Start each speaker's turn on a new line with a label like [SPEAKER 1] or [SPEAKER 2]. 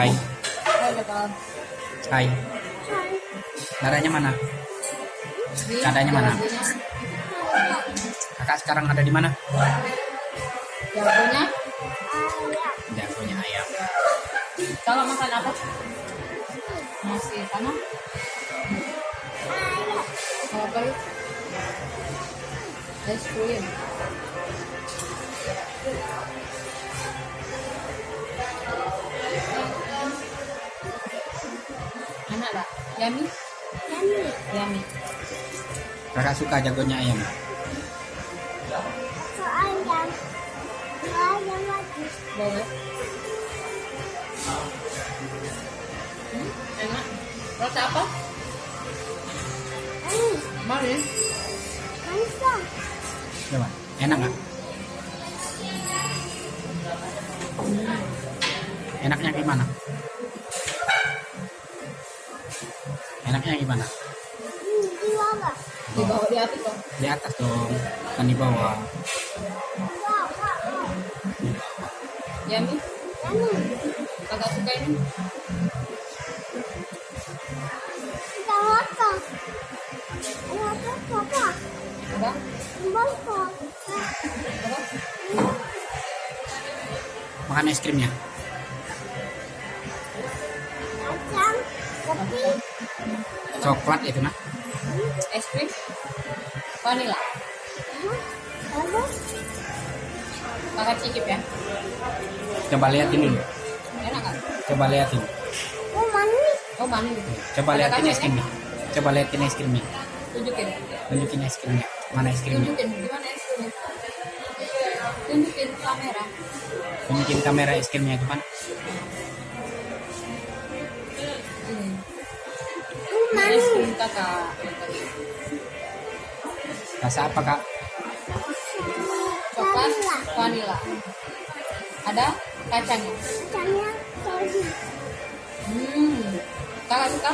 [SPEAKER 1] Hai,
[SPEAKER 2] Hai, Bapak.
[SPEAKER 1] hai. Dadanya mana? Dadanya mana? Kakak sekarang ada di mana?
[SPEAKER 2] Jagonya,
[SPEAKER 1] Jagonya ayam.
[SPEAKER 2] kalau makan apa? Nasi tanah? Mau apa itu? Ice tak? Yummy? Yummy.
[SPEAKER 1] Kakak suka jagonya ayam.
[SPEAKER 2] Boleh. Hmm, enak. Rasa apa? Manis.
[SPEAKER 1] Coba, enak nggak? Enaknya gimana? Enaknya gimana?
[SPEAKER 2] Di bawah di atas dong.
[SPEAKER 1] Di atas dong, kan di bawah.
[SPEAKER 2] Yummy. Kakak suka ini? Ada? Ada?
[SPEAKER 1] Makan es krimnya. Coklat itu nah.
[SPEAKER 2] Es krim? Vanilla. Kakak cicip ya.
[SPEAKER 1] Coba liatin dulu.
[SPEAKER 2] Enak kan?
[SPEAKER 1] Coba liatin.
[SPEAKER 2] Oh manis.
[SPEAKER 1] Coba
[SPEAKER 2] Ada
[SPEAKER 1] liatin
[SPEAKER 2] kacang
[SPEAKER 1] es
[SPEAKER 2] ya?
[SPEAKER 1] krimnya. Coba liatin es krimnya.
[SPEAKER 2] Tunjukin.
[SPEAKER 1] Tunjukin es krimnya. Mana es krimnya?
[SPEAKER 2] Tunjukin gimana es krimnya? Tunjukin kamera.
[SPEAKER 1] Tunjukin kamera es krimnya gimana?
[SPEAKER 2] Kakak.
[SPEAKER 1] Rasa apa kak?
[SPEAKER 2] Coklat, vanilla. Ada kacangnya. Hmm. Kakak suka?